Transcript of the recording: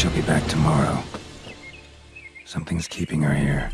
She'll be back tomorrow. Something's keeping her here.